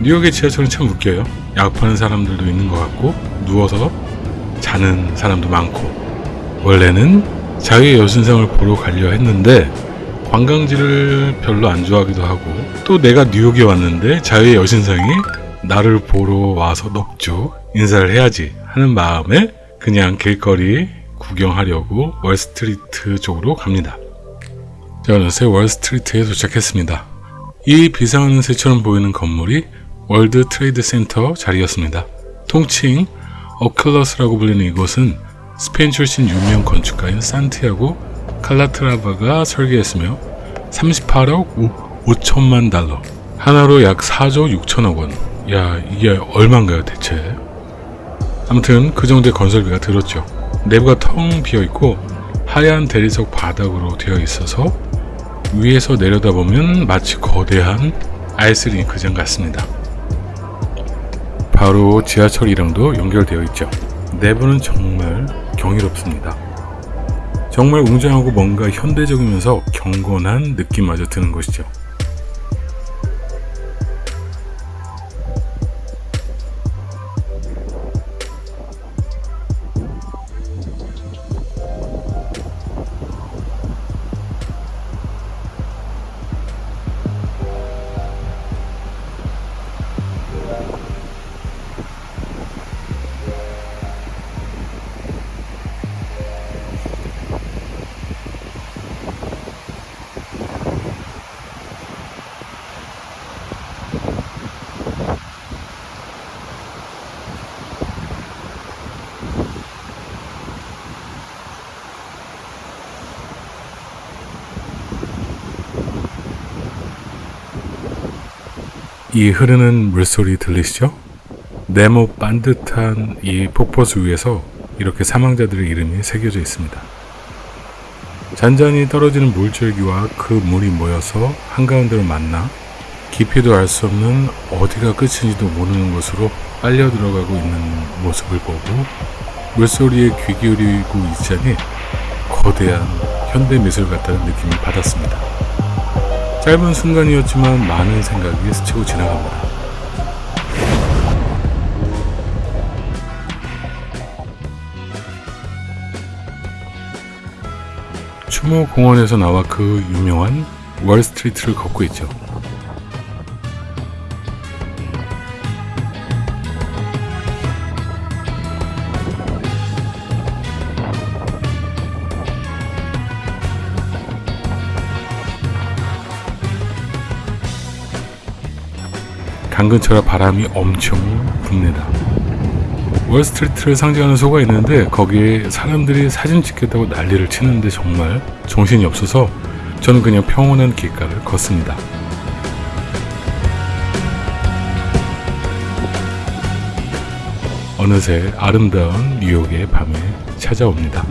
뉴욕의 지하철은 참 웃겨요. 약 파는 사람들도 있는 것 같고 누워서 자는 사람도 많고 원래는 자유의 여신상을 보러 가려 했는데 관광지를 별로 안 좋아하기도 하고 또 내가 뉴욕에 왔는데 자유의 여신상이 나를 보러 와서 넉주 인사를 해야지 하는 마음에 그냥 길거리 구경하려고 월스트리트 쪽으로 갑니다. 자, 어느새 월스트리트에 도착했습니다. 이 비상하는 새처럼 보이는 건물이 월드 트레이드 센터 자리였습니다. 통칭 오큘러스라고 불리는 이곳은 스페인 출신 유명 건축가인 산티아고 칼라트라바가 설계했으며 38억 5, 천만 달러 한화로 약 4조 6천억 원. 야 이게 얼마인가요 대체? 아무튼 그 정도의 건설비가 들었죠. 내부가 텅 비어 있고 하얀 대리석 바닥으로 되어 있어서 위에서 내려다보면 마치 거대한 아이스링크장 같습니다. 바로 지하철이랑도 연결되어 있죠. 내부는 정말 경이롭습니다. 정말 웅장하고 뭔가 현대적이면서 경건한 느낌마저 드는 곳이죠. 이 흐르는 물소리 들리시죠? 네모 반듯한 이 폭포수 위에서 이렇게 사망자들의 이름이 새겨져 있습니다. 잔잔히 떨어지는 물줄기와 그 물이 모여서 한가운데로 만나 깊이도 알 수 없는 어디가 끝인지도 모르는 곳으로 빨려 들어가고 있는 모습을 보고 물소리에 귀 기울이고 있자니 거대한 현대 미술 같다는 느낌을 받았습니다. 짧은 순간이었지만 많은 생각이 스치고 지나갑니다. 추모 공원에서 나와 그 유명한 월스트리트를 걷고 있죠. 당근처럼 바람이 엄청 붑니다. 월스트리트를 상징하는 소가 있는데 거기에 사람들이 사진 찍겠다고 난리를 치는데 정말 정신이 없어서 저는 그냥 평온한 길가를 걷습니다. 어느새 아름다운 뉴욕의 밤이 찾아옵니다.